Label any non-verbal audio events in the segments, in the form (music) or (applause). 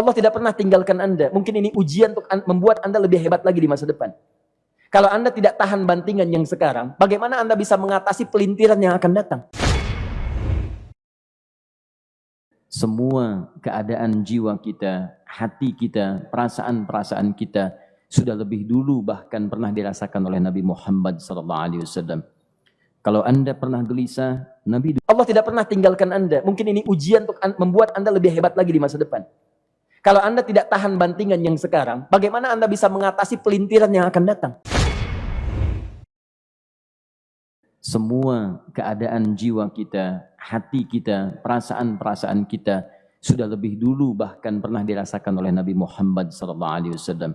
Allah tidak pernah tinggalkan Anda. Mungkin ini ujian untuk membuat Anda lebih hebat lagi di masa depan. Kalau Anda tidak tahan bantingan yang sekarang, bagaimana Anda bisa mengatasi pelintiran yang akan datang? Semua keadaan jiwa kita, hati kita, perasaan-perasaan kita sudah lebih dulu bahkan pernah dirasakan oleh Nabi Muhammad SAW. Kalau Anda pernah gelisah, Nabi Allah tidak pernah tinggalkan Anda. Mungkin ini ujian untuk membuat Anda lebih hebat lagi di masa depan. Kalau Anda tidak tahan bantingan yang sekarang, bagaimana Anda bisa mengatasi pelintiran yang akan datang? semua keadaan jiwa kita, hati kita, perasaan-perasaan kita sudah lebih dulu bahkan pernah dirasakan oleh Nabi Muhammad SAW.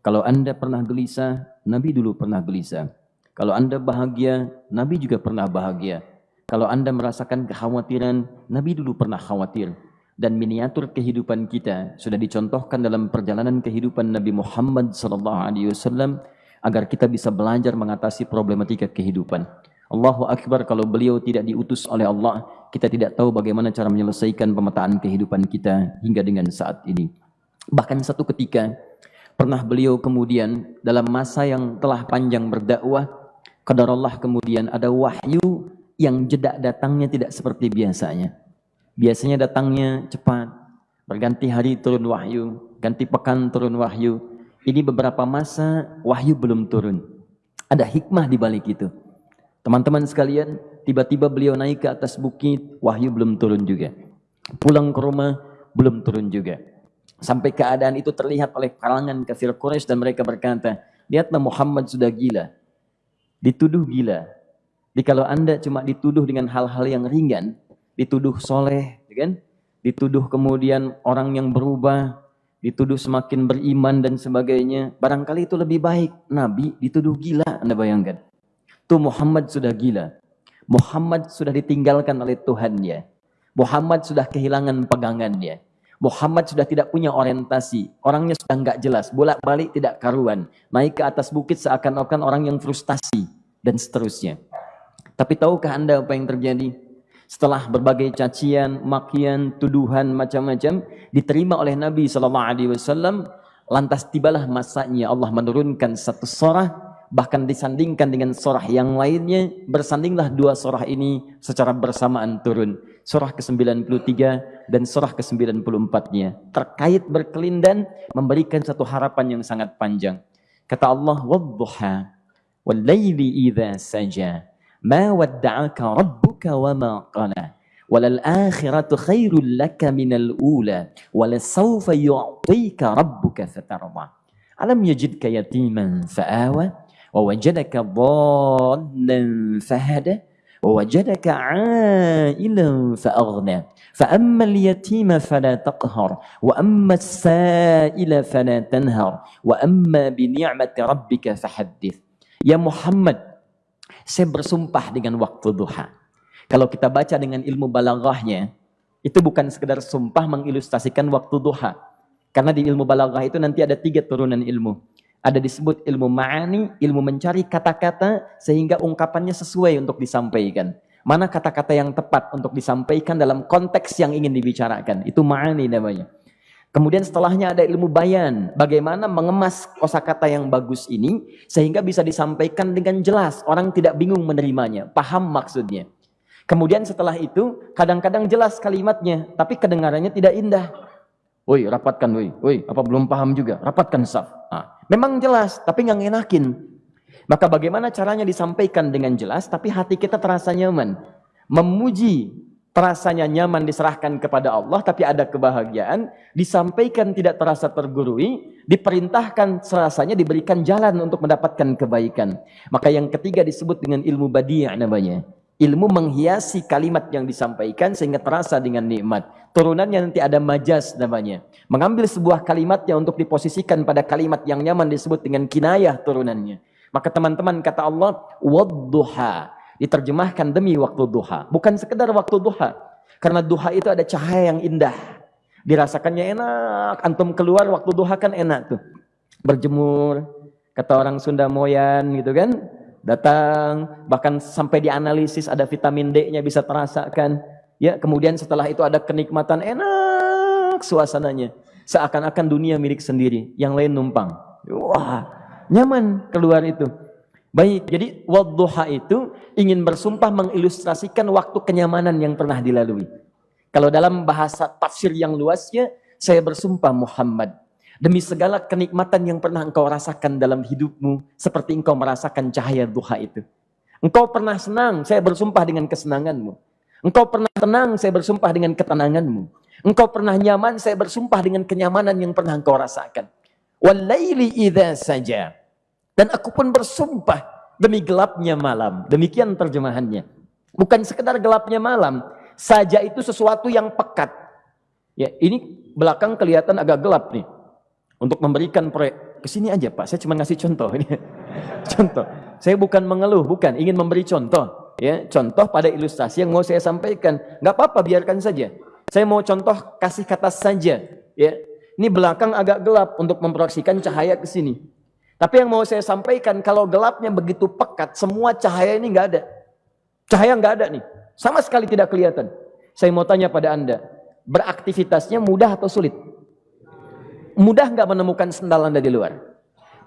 Kalau anda pernah gelisah, Nabi dulu pernah gelisah. Kalau anda bahagia, Nabi juga pernah bahagia. Kalau anda merasakan kekhawatiran, Nabi dulu pernah khawatir. Dan miniatur kehidupan kita sudah dicontohkan dalam perjalanan kehidupan Nabi Muhammad SAW agar kita bisa belajar mengatasi problematika kehidupan. Allahu Akbar kalau beliau tidak diutus oleh Allah, kita tidak tahu bagaimana cara menyelesaikan pemetaan kehidupan kita hingga dengan saat ini. Bahkan satu ketika, pernah beliau kemudian dalam masa yang telah panjang berdakwah, kadar Allah kemudian ada wahyu yang jeda datangnya tidak seperti biasanya. Biasanya datangnya cepat, berganti hari turun wahyu, ganti pekan turun wahyu, ini beberapa masa wahyu belum turun. Ada hikmah di balik itu. Teman-teman sekalian, tiba-tiba beliau naik ke atas bukit, wahyu belum turun juga. Pulang ke rumah, belum turun juga. Sampai keadaan itu terlihat oleh kalangan kafir Quraisy dan mereka berkata, lihatlah Muhammad sudah gila. Dituduh gila. Jadi kalau anda cuma dituduh dengan hal-hal yang ringan, dituduh soleh, ya kan? dituduh kemudian orang yang berubah, dituduh semakin beriman dan sebagainya, barangkali itu lebih baik. Nabi dituduh gila, Anda bayangkan. Tuh Muhammad sudah gila. Muhammad sudah ditinggalkan oleh Tuhannya. Muhammad sudah kehilangan pegangannya. Muhammad sudah tidak punya orientasi. Orangnya sudah nggak jelas. Bolak-balik tidak karuan. Naik ke atas bukit seakan-akan orang yang frustasi. Dan seterusnya. Tapi tahukah Anda apa yang terjadi? Setelah berbagai cacian, makian, tuduhan macam-macam diterima oleh Nabi sallallahu alaihi wasallam, lantas tibalah masanya Allah menurunkan satu surah bahkan disandingkan dengan surah yang lainnya, bersandinglah dua surah ini secara bersamaan turun. Surah ke-93 dan surah ke-94-nya terkait berkelindan memberikan satu harapan yang sangat panjang. Kata Allah, wadhuha wal laili idza saja." مَا وَدَّعَكَ رَبُّ ربك وما قلى وللآخرة خير لك من الأولى ولسوف يعطيك ربك فترضى. ألم يجدك يتيما فآوى ووجدك ضالا فهدى ووجدك عائلا فأغنى. فأما اليتيم فلا تقهر وأما السائل فلا تنهر وأما بنعمة ربك فحدث. يا محمد saya bersumpah dengan waktu duha Kalau kita baca dengan ilmu balaghahnya, itu bukan sekedar sumpah mengilustrasikan waktu duha. Karena di ilmu balaghah itu nanti ada tiga turunan ilmu. Ada disebut ilmu ma'ani, ilmu mencari kata-kata sehingga ungkapannya sesuai untuk disampaikan. Mana kata-kata yang tepat untuk disampaikan dalam konteks yang ingin dibicarakan. Itu ma'ani namanya. Kemudian setelahnya ada ilmu bayan. Bagaimana mengemas kosakata yang bagus ini sehingga bisa disampaikan dengan jelas. Orang tidak bingung menerimanya, paham maksudnya. Kemudian setelah itu, kadang-kadang jelas kalimatnya, tapi kedengarannya tidak indah. Woi, rapatkan, woi, woi, apa belum paham juga? Rapatkan saf. Nah, memang jelas, tapi nggak ngenakin. Maka bagaimana caranya disampaikan dengan jelas, tapi hati kita terasa nyaman. Memuji terasanya nyaman diserahkan kepada Allah, tapi ada kebahagiaan, disampaikan tidak terasa tergurui, diperintahkan serasanya diberikan jalan untuk mendapatkan kebaikan. Maka yang ketiga disebut dengan ilmu badi' namanya. Ilmu menghiasi kalimat yang disampaikan sehingga terasa dengan nikmat. Turunannya nanti ada majas namanya. Mengambil sebuah kalimatnya untuk diposisikan pada kalimat yang nyaman disebut dengan kinayah turunannya. Maka teman-teman kata Allah, wadduha. Diterjemahkan demi waktu duha. Bukan sekedar waktu duha. Karena duha itu ada cahaya yang indah. Dirasakannya enak. Antum keluar waktu duha kan enak tuh. Berjemur. Kata orang Sunda Moyan gitu kan datang, bahkan sampai dianalisis ada vitamin D-nya bisa terasakan. Ya, kemudian setelah itu ada kenikmatan enak suasananya. Seakan-akan dunia milik sendiri, yang lain numpang. Wah, nyaman keluar itu. Baik, jadi wadduha itu ingin bersumpah mengilustrasikan waktu kenyamanan yang pernah dilalui. Kalau dalam bahasa tafsir yang luasnya, saya bersumpah Muhammad. Demi segala kenikmatan yang pernah engkau rasakan dalam hidupmu, seperti engkau merasakan cahaya duha itu. Engkau pernah senang, saya bersumpah dengan kesenanganmu. Engkau pernah tenang, saya bersumpah dengan ketenanganmu. Engkau pernah nyaman, saya bersumpah dengan kenyamanan yang pernah engkau rasakan. Walaili idha saja. Dan aku pun bersumpah demi gelapnya malam. Demikian terjemahannya. Bukan sekedar gelapnya malam. Saja itu sesuatu yang pekat. Ya, ini belakang kelihatan agak gelap nih. Untuk memberikan proyek. Ke sini aja Pak, saya cuma ngasih contoh. ini (laughs) contoh. Saya bukan mengeluh, bukan. Ingin memberi contoh. Ya, contoh pada ilustrasi yang mau saya sampaikan. Nggak apa-apa, biarkan saja. Saya mau contoh kasih kata saja. Ya, ini belakang agak gelap untuk memproyeksikan cahaya ke sini. Tapi yang mau saya sampaikan, kalau gelapnya begitu pekat, semua cahaya ini nggak ada. Cahaya nggak ada nih. Sama sekali tidak kelihatan. Saya mau tanya pada Anda, beraktivitasnya mudah atau sulit? Mudah nggak menemukan sendal Anda di luar?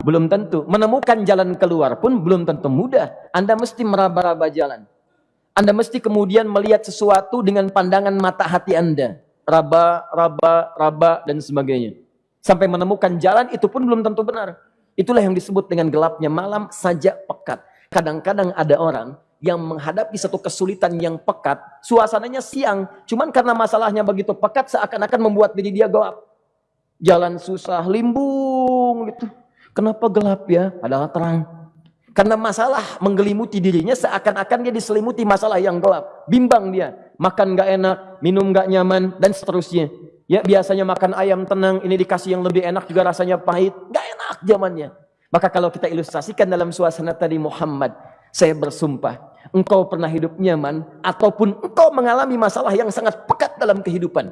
Belum tentu. Menemukan jalan keluar pun belum tentu mudah. Anda mesti meraba-raba jalan. Anda mesti kemudian melihat sesuatu dengan pandangan mata hati Anda. Raba, raba, raba, dan sebagainya. Sampai menemukan jalan itu pun belum tentu benar. Itulah yang disebut dengan gelapnya malam saja pekat. Kadang-kadang ada orang yang menghadapi satu kesulitan yang pekat, suasananya siang, cuman karena masalahnya begitu pekat seakan-akan membuat diri dia gelap. Jalan susah, limbung gitu. Kenapa gelap ya? Padahal terang. Karena masalah menggelimuti dirinya seakan-akan dia diselimuti masalah yang gelap. Bimbang dia. Makan gak enak, minum gak nyaman, dan seterusnya. Ya biasanya makan ayam tenang, ini dikasih yang lebih enak juga rasanya pahit. Gak enak zamannya. Maka kalau kita ilustrasikan dalam suasana tadi Muhammad, saya bersumpah, engkau pernah hidup nyaman, ataupun engkau mengalami masalah yang sangat pekat dalam kehidupan.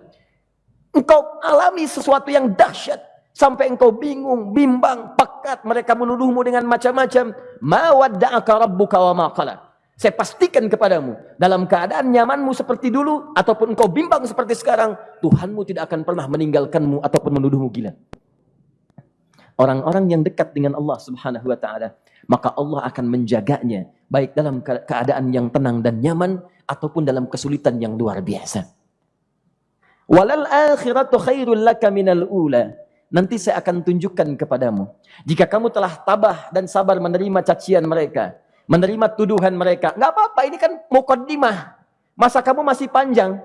Engkau alami sesuatu yang dahsyat, sampai engkau bingung, bimbang, pekat, mereka menuduhmu dengan macam-macam. Ma wadda'aka rabbuka wa maqala. Saya pastikan kepadamu, dalam keadaan nyamanmu seperti dulu, ataupun engkau bimbang seperti sekarang, Tuhanmu tidak akan pernah meninggalkanmu ataupun menuduhmu gila. Orang-orang yang dekat dengan Allah subhanahu wa ta'ala, maka Allah akan menjaganya, baik dalam keadaan yang tenang dan nyaman, ataupun dalam kesulitan yang luar biasa. Walal akhiratu khairul laka minal ula. Nanti saya akan tunjukkan kepadamu. Jika kamu telah tabah dan sabar menerima cacian mereka, menerima tuduhan mereka. Nggak apa-apa, ini kan mukaddimah. Masa kamu masih panjang.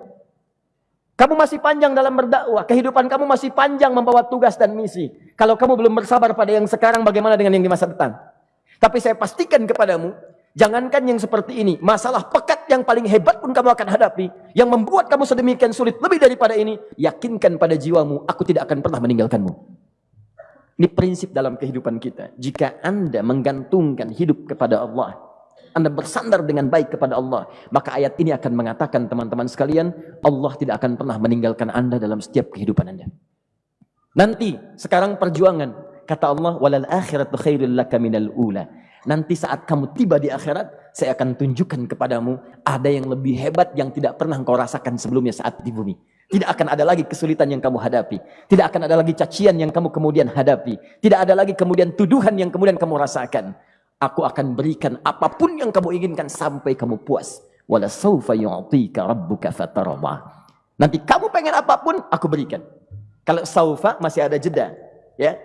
Kamu masih panjang dalam berdakwah. Kehidupan kamu masih panjang membawa tugas dan misi. Kalau kamu belum bersabar pada yang sekarang, bagaimana dengan yang di masa depan? Tapi saya pastikan kepadamu, jangankan yang seperti ini. Masalah pekat yang paling hebat pun kamu akan hadapi. Yang membuat kamu sedemikian sulit lebih daripada ini. Yakinkan pada jiwamu, aku tidak akan pernah meninggalkanmu. Ini prinsip dalam kehidupan kita. Jika Anda menggantungkan hidup kepada Allah, Anda bersandar dengan baik kepada Allah, maka ayat ini akan mengatakan teman-teman sekalian, Allah tidak akan pernah meninggalkan Anda dalam setiap kehidupan Anda. Nanti, sekarang perjuangan, kata Allah, walal akhiratu khairul laka minal ula. Nanti saat kamu tiba di akhirat, saya akan tunjukkan kepadamu ada yang lebih hebat yang tidak pernah engkau rasakan sebelumnya saat di bumi. Tidak akan ada lagi kesulitan yang kamu hadapi. Tidak akan ada lagi cacian yang kamu kemudian hadapi. Tidak ada lagi kemudian tuduhan yang kemudian kamu rasakan. Aku akan berikan apa pun yang kamu inginkan sampai kamu puas. Wala sawfa yu'tika rabbuka fatarama. Nanti kamu pengen apa pun, aku berikan. Kalau saufa masih ada jeda. ya.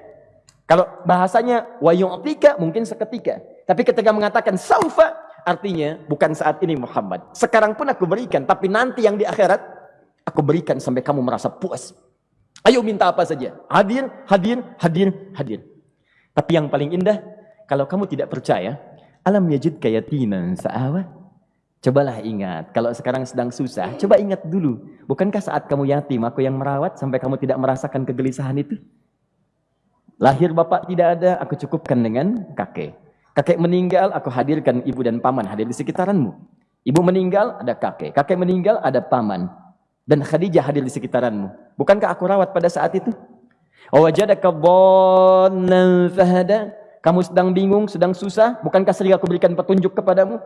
Kalau bahasanya wa yu'tika mungkin seketika. Tapi ketika mengatakan saufa, artinya bukan saat ini Muhammad. Sekarang pun aku berikan. Tapi nanti yang di akhirat, Aku berikan sampai kamu merasa puas. Ayo minta apa saja. Hadir, hadir, hadir, hadir. Tapi yang paling indah, kalau kamu tidak percaya, alam yajid kayatinan sa'awa. Cobalah ingat, kalau sekarang sedang susah, coba ingat dulu. Bukankah saat kamu yatim, aku yang merawat sampai kamu tidak merasakan kegelisahan itu? Lahir bapak tidak ada, aku cukupkan dengan kakek. Kakek meninggal, aku hadirkan ibu dan paman hadir di sekitaranmu. Ibu meninggal, ada kakek. Kakek meninggal, ada paman dan Khadijah hadir di sekitaranmu. Bukankah aku rawat pada saat itu? Wajadaka dhannan fahada. Kamu sedang bingung, sedang susah, bukankah sering aku berikan petunjuk kepadamu?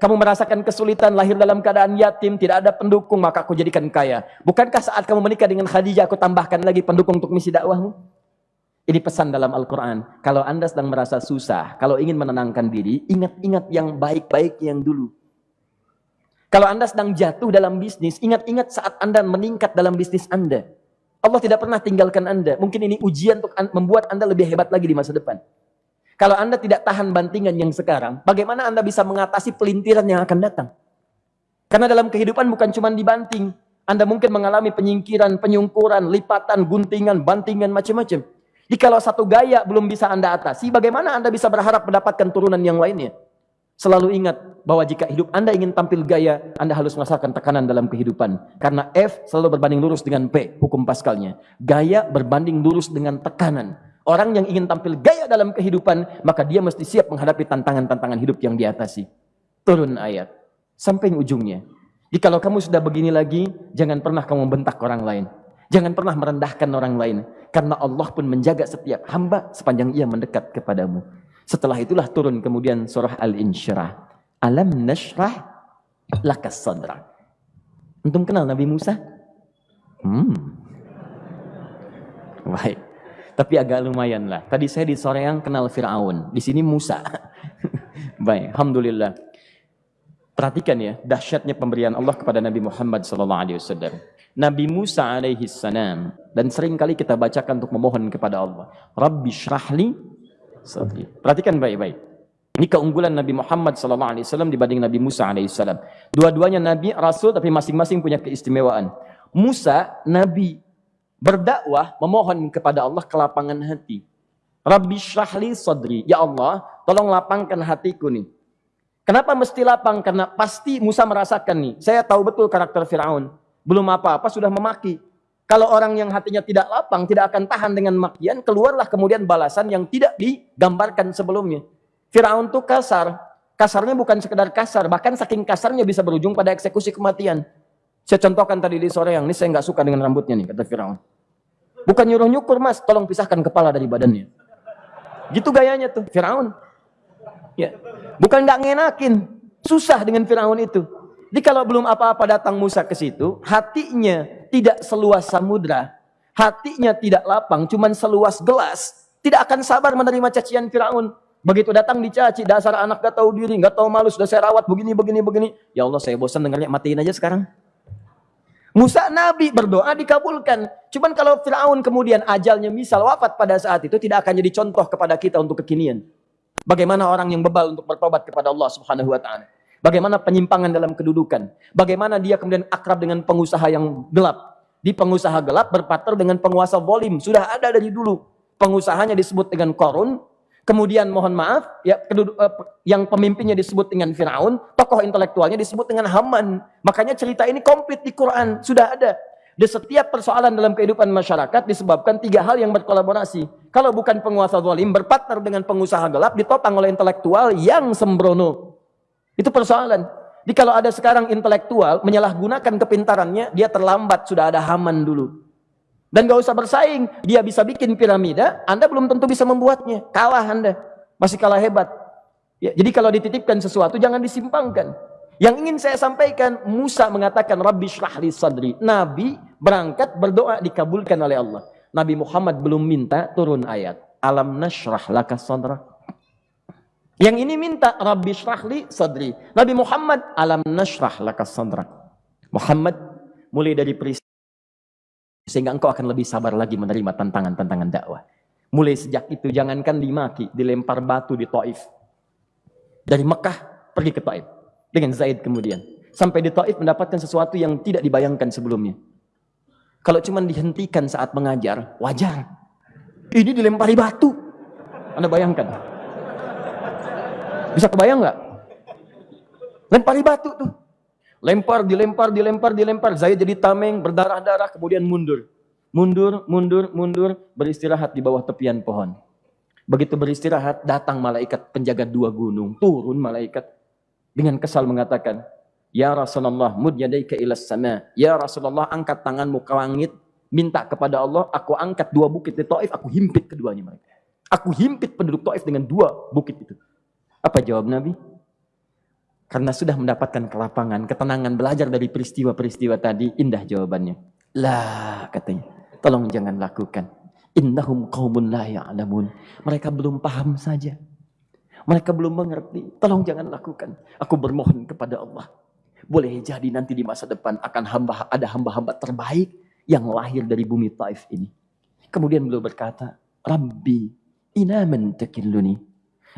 Kamu merasakan kesulitan, lahir dalam keadaan yatim, tidak ada pendukung, maka aku jadikan kaya. Bukankah saat kamu menikah dengan Khadijah, aku tambahkan lagi pendukung untuk misi dakwahmu? Ini pesan dalam Al-Quran. Kalau anda sedang merasa susah, kalau ingin menenangkan diri, ingat-ingat yang baik-baik yang dulu. Kalau anda sedang jatuh dalam bisnis, ingat-ingat saat anda meningkat dalam bisnis anda. Allah tidak pernah tinggalkan anda. Mungkin ini ujian untuk membuat anda lebih hebat lagi di masa depan. Kalau anda tidak tahan bantingan yang sekarang, bagaimana anda bisa mengatasi pelintiran yang akan datang? Karena dalam kehidupan bukan cuma dibanting. Anda mungkin mengalami penyingkiran, penyungkuran, lipatan, guntingan, bantingan, macam-macam. Jikalau satu gaya belum bisa Anda atasi, bagaimana Anda bisa berharap mendapatkan turunan yang lainnya? Selalu ingat bahwa jika hidup Anda ingin tampil gaya, Anda harus merasakan tekanan dalam kehidupan. Karena F selalu berbanding lurus dengan P, hukum paskalnya. Gaya berbanding lurus dengan tekanan. Orang yang ingin tampil gaya dalam kehidupan, maka dia mesti siap menghadapi tantangan-tantangan hidup yang diatasi. Turun ayat. Sampai ujungnya. Jikalau kamu sudah begini lagi, jangan pernah kamu bentak orang lain. Jangan pernah merendahkan orang lain. Karena Allah pun menjaga setiap hamba sepanjang ia mendekat kepadamu. Setelah itulah turun kemudian surah Al-Insyirah. Alam nashrah lakas sadra. Untung kenal Nabi Musa? Hmm. Baik. Tapi agak lumayan lah. Tadi saya di Soreang kenal Fir'aun. Di sini Musa. (laughs) Baik. Alhamdulillah. Perhatikan ya, dahsyatnya pemberian Allah kepada Nabi Muhammad SAW. Nabi Musa alaihi salam dan sering kali kita bacakan untuk memohon kepada Allah. Rabbi syrahli Perhatikan baik-baik. Ini keunggulan Nabi Muhammad SAW dibanding Nabi Musa alaihissalam. Dua-duanya Nabi, Rasul, tapi masing-masing punya keistimewaan. Musa, Nabi, berdakwah, memohon kepada Allah kelapangan hati. Rabbi syrahli sadri. Ya Allah, tolong lapangkan hatiku nih. Kenapa mesti lapang? Karena pasti Musa merasakan nih. Saya tahu betul karakter Fir'aun. Belum apa-apa sudah memaki. Kalau orang yang hatinya tidak lapang, tidak akan tahan dengan makian, keluarlah kemudian balasan yang tidak digambarkan sebelumnya. Fir'aun itu kasar. Kasarnya bukan sekedar kasar, bahkan saking kasarnya bisa berujung pada eksekusi kematian. Saya contohkan tadi di sore yang ini saya nggak suka dengan rambutnya nih, kata Fir'aun. Bukan nyuruh nyukur mas, tolong pisahkan kepala dari badannya. Gitu gayanya tuh, Fir'aun. Ya. Bukan nggak ngenakin, susah dengan Firaun itu. Jadi kalau belum apa-apa datang Musa ke situ, hatinya tidak seluas samudra, hatinya tidak lapang, cuman seluas gelas, tidak akan sabar menerima cacian Firaun. Begitu datang dicaci, dasar anak gak tahu diri, gak tahu malu, sudah saya rawat begini, begini, begini. Ya Allah saya bosan dengarnya, matiin aja sekarang. Musa Nabi berdoa dikabulkan. Cuman kalau Fir'aun kemudian ajalnya misal wafat pada saat itu tidak akan jadi contoh kepada kita untuk kekinian. Bagaimana orang yang bebal untuk bertobat kepada Allah Subhanahu wa taala. Bagaimana penyimpangan dalam kedudukan. Bagaimana dia kemudian akrab dengan pengusaha yang gelap. Di pengusaha gelap berpartner dengan penguasa volim. Sudah ada dari dulu. Pengusahanya disebut dengan korun. Kemudian mohon maaf, ya, eh, yang pemimpinnya disebut dengan Fir'aun. Tokoh intelektualnya disebut dengan Haman. Makanya cerita ini komplit di Quran. Sudah ada. Di setiap persoalan dalam kehidupan masyarakat disebabkan tiga hal yang berkolaborasi. Kalau bukan penguasa zalim berpartner dengan pengusaha gelap ditopang oleh intelektual yang sembrono. Itu persoalan. Jadi kalau ada sekarang intelektual menyalahgunakan kepintarannya, dia terlambat sudah ada Haman dulu. Dan gak usah bersaing, dia bisa bikin piramida, Anda belum tentu bisa membuatnya. Kalah Anda, masih kalah hebat. Ya, jadi kalau dititipkan sesuatu jangan disimpangkan. Yang ingin saya sampaikan, Musa mengatakan, Rabbi syrahli sadri. Nabi berangkat berdoa dikabulkan oleh Allah. Nabi Muhammad belum minta turun ayat. Alam nashrah laka sadra. Yang ini minta, Rabbi syrahli sadri. Nabi Muhammad, alam nashrah laka sadra. Muhammad, mulai dari peristiwa sehingga engkau akan lebih sabar lagi menerima tantangan-tantangan dakwah. Mulai sejak itu jangankan dimaki, dilempar batu di Taif. Dari Mekah pergi ke Taif dengan Zaid kemudian. Sampai di Taif mendapatkan sesuatu yang tidak dibayangkan sebelumnya. Kalau cuma dihentikan saat mengajar, wajar. Ini dilempari batu. Anda bayangkan. Bisa kebayang nggak? Lempari batu tuh. Lempar, dilempar, dilempar, dilempar. Zaid jadi tameng, berdarah-darah, kemudian mundur. Mundur, mundur, mundur, beristirahat di bawah tepian pohon. Begitu beristirahat, datang malaikat penjaga dua gunung. Turun malaikat dengan kesal mengatakan, Ya Rasulullah, mud yadaika ilas sama. Ya Rasulullah, angkat tanganmu ke langit, minta kepada Allah, aku angkat dua bukit di Taif, aku himpit keduanya mereka. Aku himpit penduduk Taif dengan dua bukit itu. Apa jawab Nabi? Karena sudah mendapatkan kelapangan, ketenangan, belajar dari peristiwa-peristiwa tadi, indah jawabannya. Lah, katanya, tolong jangan lakukan. Innahum qawmun la ya'lamun. Mereka belum paham saja. Mereka belum mengerti. Tolong jangan lakukan. Aku bermohon kepada Allah. Boleh jadi nanti di masa depan akan hamba ada hamba-hamba terbaik yang lahir dari bumi Taif ini. Kemudian beliau berkata, Rabbi, ina man takilluni,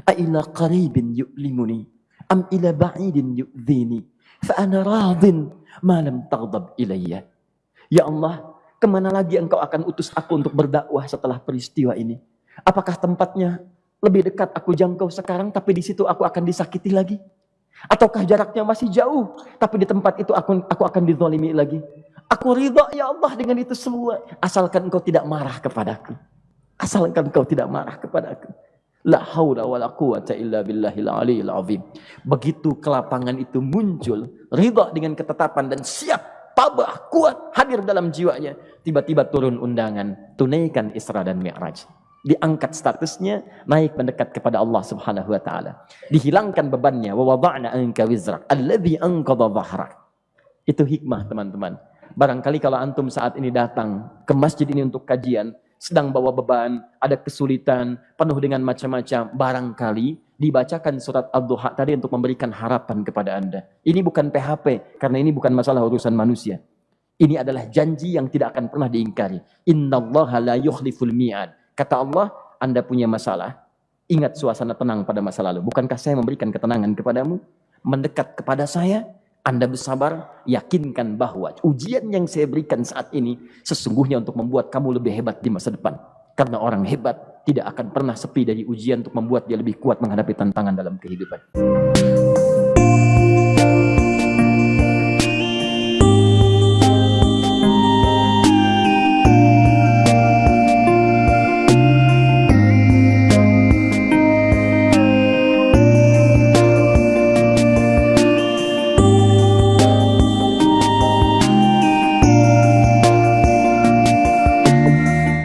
qaribin yu'limuni, am ila ba'idin yu'dhini fa ana radin ma lam taghdab ilayya. Ya Allah ke mana lagi engkau akan utus aku untuk berdakwah setelah peristiwa ini? Apakah tempatnya lebih dekat aku jangkau sekarang tapi di situ aku akan disakiti lagi? Ataukah jaraknya masih jauh tapi di tempat itu aku aku akan dizalimi lagi? Aku ridha ya Allah dengan itu semua. Asalkan engkau tidak marah kepadaku. Asalkan engkau tidak marah kepadaku La haula wa la quwata illa billahil aliyil azim. Begitu kelapangan itu muncul, ridha dengan ketetapan dan siap tabah kuat hadir dalam jiwanya. Tiba-tiba turun undangan, tunaikan Isra dan Mi'raj. Diangkat statusnya, naik mendekat kepada Allah Subhanahu wa taala. Dihilangkan bebannya, wa wada'na anka wizrak alladhi anqadha dhahrak. Itu hikmah teman-teman. Barangkali kalau antum saat ini datang ke masjid ini untuk kajian, sedang bawa beban, ada kesulitan, penuh dengan macam-macam, barangkali dibacakan surat Ad-Duha tadi untuk memberikan harapan kepada Anda. Ini bukan PHP, karena ini bukan masalah urusan manusia. Ini adalah janji yang tidak akan pernah diingkari. Innallaha la yukhliful mi'ad. Kata Allah, Anda punya masalah, ingat suasana tenang pada masa lalu. Bukankah saya memberikan ketenangan kepadamu? Mendekat kepada saya, anda bersabar, yakinkan bahwa ujian yang saya berikan saat ini sesungguhnya untuk membuat kamu lebih hebat di masa depan. Karena orang hebat tidak akan pernah sepi dari ujian untuk membuat dia lebih kuat menghadapi tantangan dalam kehidupan.